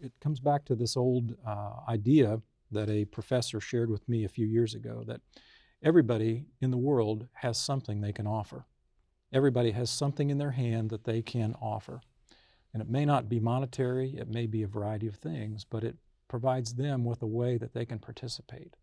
It comes back to this old uh, idea that a professor shared with me a few years ago that everybody in the world has something they can offer. Everybody has something in their hand that they can offer. And it may not be monetary, it may be a variety of things, but it provides them with a way that they can participate.